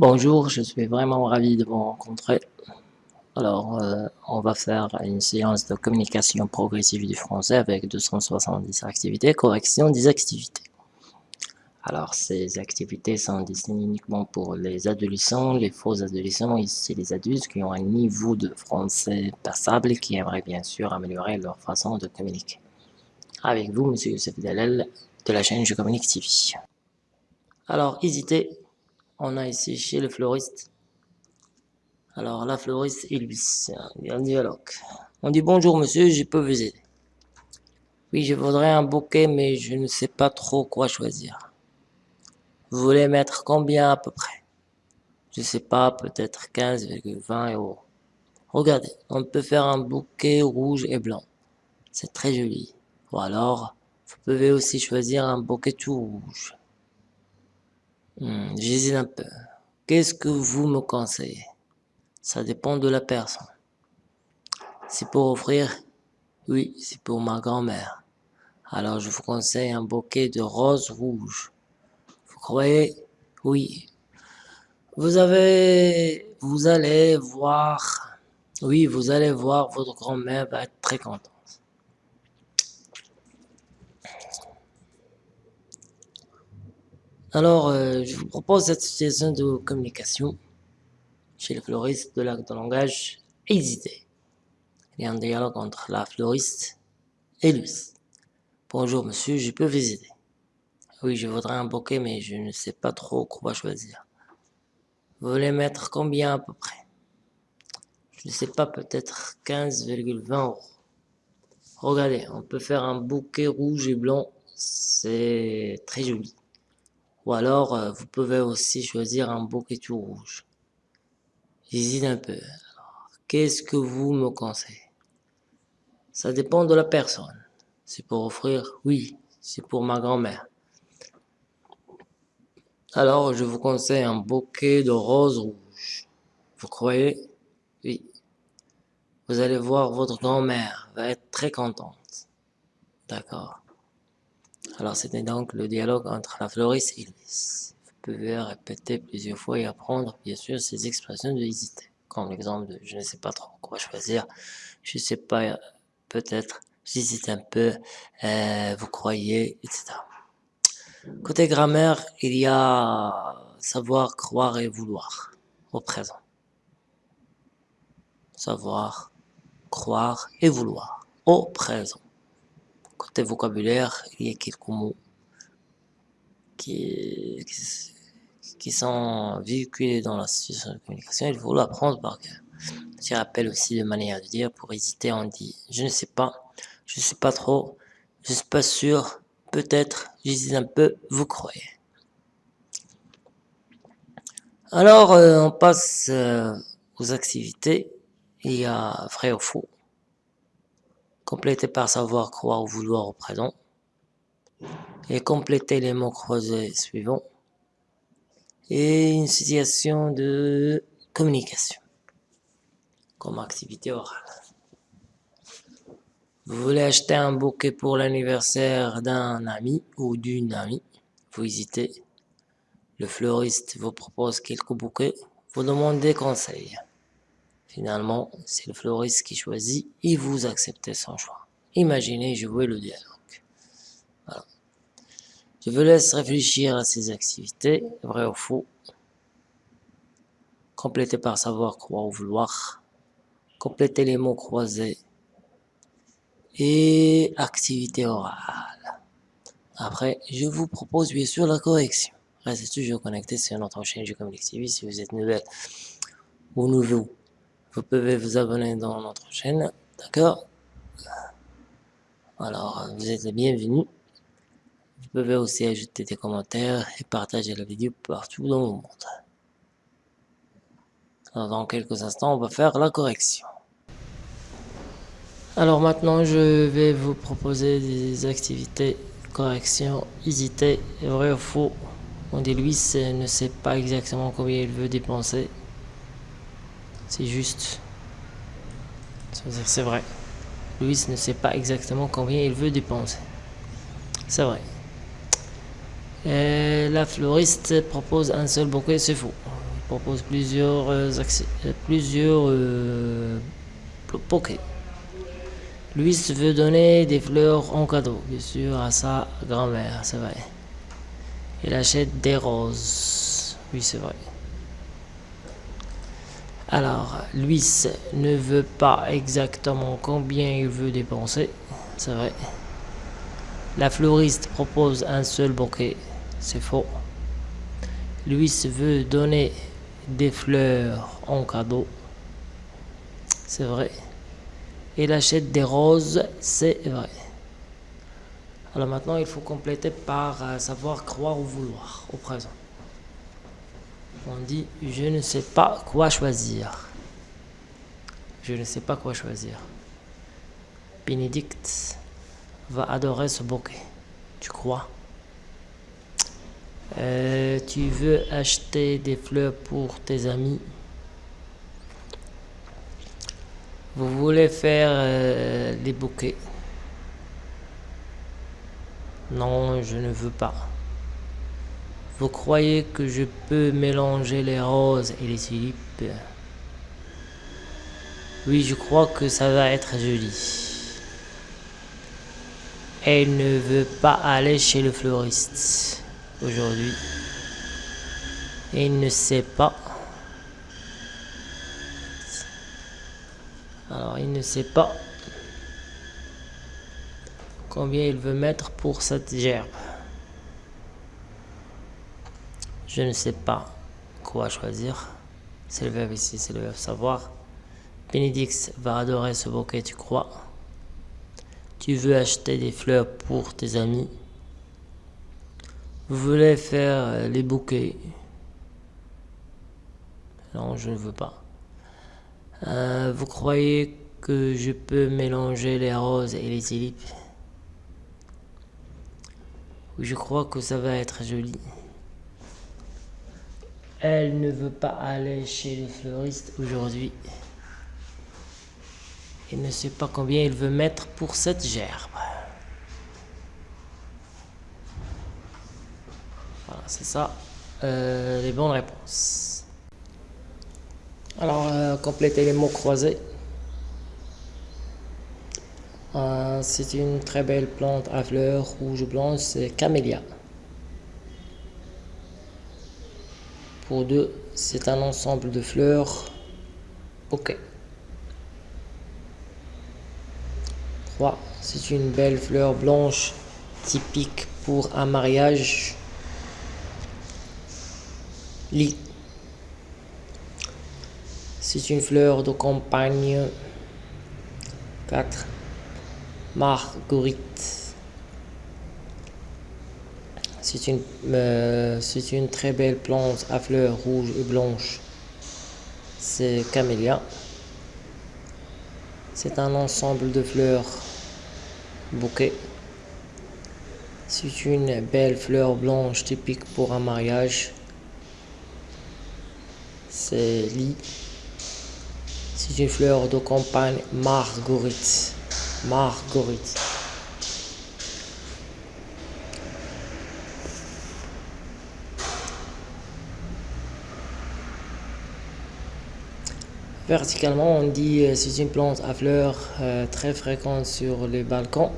Bonjour, je suis vraiment ravi de vous rencontrer. Alors, euh, on va faire une séance de communication progressive du français avec 270 activités, correction des activités. Alors, ces activités sont destinées uniquement pour les adolescents, les faux adolescents, ici les adultes qui ont un niveau de français passable et qui aimeraient bien sûr améliorer leur façon de communiquer. Avec vous, Monsieur Youssef Dalal, de la chaîne Je Communique TV. Alors, hésitez, on a ici chez le fleuriste. Alors, la fleuriste lui, il y un dialogue. On dit bonjour monsieur, je peux vous aider. Oui, je voudrais un bouquet, mais je ne sais pas trop quoi choisir. Vous voulez mettre combien à peu près? Je sais pas, peut-être 15,20 euros. Regardez, on peut faire un bouquet rouge et blanc. C'est très joli. Ou alors, vous pouvez aussi choisir un bouquet tout rouge. Hmm, J'hésite un peu. Qu'est-ce que vous me conseillez? Ça dépend de la personne. C'est pour offrir? Oui, c'est pour ma grand-mère. Alors je vous conseille un bouquet de roses rouges croyez? Oui. Vous avez, vous allez voir, oui, vous allez voir, votre grand-mère va être très contente. Alors, euh, je vous propose cette situation de communication chez le fleuriste de l'acte de langage hésité. Il y a un dialogue entre la fleuriste et lui. Bonjour monsieur, je peux vous aider. Oui, je voudrais un bouquet, mais je ne sais pas trop quoi choisir. Vous voulez mettre combien à peu près? Je ne sais pas, peut-être 15,20 euros. Regardez, on peut faire un bouquet rouge et blanc, c'est très joli. Ou alors, euh, vous pouvez aussi choisir un bouquet tout rouge. J'hésite un peu. Qu'est-ce que vous me conseillez? Ça dépend de la personne. C'est pour offrir Oui, c'est pour ma grand-mère. Alors, je vous conseille un bouquet de roses rouges. Vous croyez? Oui. Vous allez voir, votre grand-mère va être très contente. D'accord. Alors, c'était donc le dialogue entre la fleuriste et Elvis. Vous pouvez répéter plusieurs fois et apprendre, bien sûr, ces expressions de hésiter. Comme l'exemple de « je ne sais pas trop quoi choisir »,« je ne sais pas, peut-être »,« j'hésite un peu euh, »,« vous croyez », etc. Côté grammaire, il y a savoir, croire et vouloir au présent. Savoir, croire et vouloir au présent. Côté vocabulaire, il y a quelques mots qui, qui, sont véhiculés dans la situation de communication. Il faut l'apprendre par cœur. Je rappelle aussi de manière de dire, pour hésiter, on dit « je ne sais pas, je ne sais pas trop, je ne suis pas sûr, peut-être, j'hésite un peu, vous croyez. Alors, euh, on passe euh, aux activités. Il y a vrai ou faux. Compléter par savoir, croire ou vouloir au présent. Et compléter les mots croisés suivants. Et une situation de communication comme activité orale. Vous voulez acheter un bouquet pour l'anniversaire d'un ami ou d'une amie. Vous hésitez. Le fleuriste vous propose quelques bouquets. Vous demandez conseil. Finalement, c'est le fleuriste qui choisit et vous acceptez son choix. Imaginez jouer le dialogue. Voilà. Je vous laisse réfléchir à ces activités, vrai ou faux. Complétez par savoir, croire ou vouloir. Complétez les mots croisés et activité orale. Après, je vous propose bien sûr la correction. Restez toujours connecté sur notre chaîne Je Communique TV si vous êtes nouvelle ou nouveau. Vous pouvez vous abonner dans notre chaîne, d'accord? Alors, vous êtes les bienvenus. Vous pouvez aussi ajouter des commentaires et partager la vidéo partout dans le monde. Alors, dans quelques instants, on va faire la correction. Alors maintenant, je vais vous proposer des activités correction, hésiter, vrai ou faux. On dit Louis ne sait pas exactement combien il veut dépenser. C'est juste. C'est vrai. Louis ne sait pas exactement combien il veut dépenser. C'est vrai. Et la fleuriste propose un seul bouquet, c'est faux. propose plusieurs euh, plusieurs euh, Louis veut donner des fleurs en cadeau, bien sûr, à sa grand-mère, c'est vrai. Il achète des roses. Oui, c'est vrai. Alors, Louis ne veut pas exactement combien il veut dépenser. C'est vrai. La fleuriste propose un seul bouquet. C'est faux. Louis veut donner des fleurs en cadeau. C'est vrai. Il achète des roses. C'est vrai. Alors maintenant, il faut compléter par euh, savoir croire ou vouloir au présent. On dit je ne sais pas quoi choisir. Je ne sais pas quoi choisir. Bénédicte va adorer ce bouquet. Tu crois? Euh, Tu veux acheter des fleurs pour tes amis? Vous voulez faire euh, des bouquets? Non, je ne veux pas. Vous croyez que je peux mélanger les roses et les tulipes Oui, je crois que ça va être joli. Elle ne veut pas aller chez le fleuriste aujourd'hui. Il ne sait pas. Alors, il ne sait pas combien il veut mettre pour cette gerbe. Je ne sais pas quoi choisir. C'est le verbe ici, c'est le verbe savoir. Bénédix va adorer ce bouquet, tu crois? Tu veux acheter des fleurs pour tes amis? Vous voulez faire euh, les bouquets? Non, je ne veux pas. Euh, vous croyez que je peux mélanger les roses et les tulipes je crois que ça va être joli. Elle ne veut pas aller chez le fleuriste aujourd'hui. Il ne sait pas combien il veut mettre pour cette gerbe. Voilà, c'est ça. Euh, les bonnes réponses. Alors, euh, complétez les mots croisés. Euh, c'est une très belle plante à fleurs rouge blanche, c'est camélia. Pour deux, c'est un ensemble de fleurs. Ok. 3. C'est une belle fleur blanche typique pour un mariage. Lit. C'est une fleur de campagne. 4. Marguerite. C'est une, euh, c'est une très belle plante à fleurs rouges et blanches. C'est camélia. C'est un ensemble de fleurs bouquet. C'est une belle fleur blanche typique pour un mariage. C'est lit. C'est une fleur de campagne marguerite. Marguerite. Verticalement, on dit euh, c'est une plante à fleurs euh, très fréquente sur les balcons.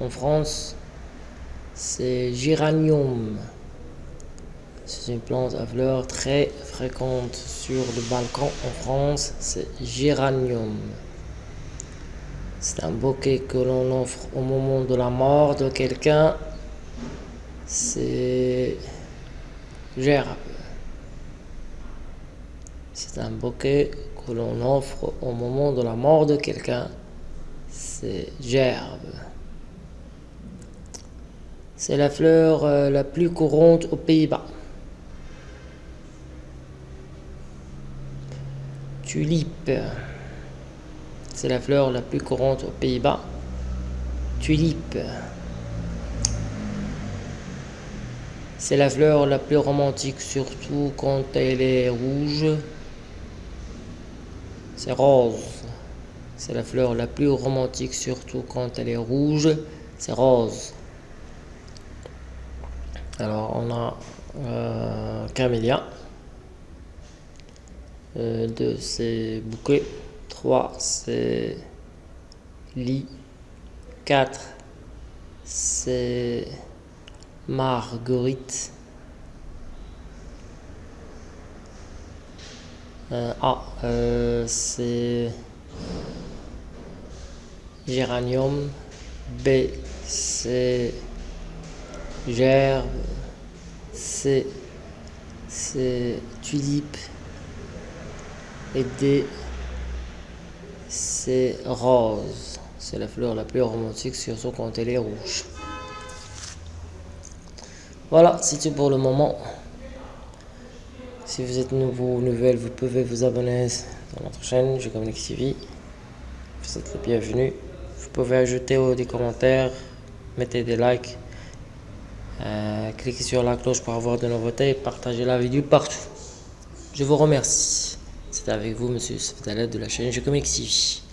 En France, c'est géranium. C'est une plante à fleurs très fréquente sur le balcon en France. C'est géranium. C'est un bouquet que l'on offre au moment de la mort de quelqu'un. C'est gerbe. C'est un bouquet que l'on offre au moment de la mort de quelqu'un, c'est gerbe. C'est la fleur euh, la plus courante aux Pays-Bas. Tulipe. C'est la fleur la plus courante aux Pays-Bas. Tulipe. C'est la fleur la plus romantique, surtout quand elle est rouge. C'est rose. C'est la fleur la plus romantique, surtout quand elle est rouge. C'est rose. Alors, on a euh, camélia. 2 c'est bouquet. 3 c'est lit. 4 c'est marguerite. Euh, A euh, c'est géranium. B c'est gerbe. C c'est tulipe. Et D c'est rose. C'est la fleur la plus romantique, surtout quand elle est rouge. Voilà, c'est tout pour le moment. Si vous êtes nouveau ou nouvelle, vous pouvez vous abonner dans notre chaîne, Communique TV. Vous êtes les bienvenus. Vous pouvez ajouter des commentaires, mettez des likes, euh, cliquez sur la cloche pour avoir de nouveautés et partagez la vidéo partout. Je vous remercie. C'était avec vous, monsieur Sfetalet de la chaîne Communique TV.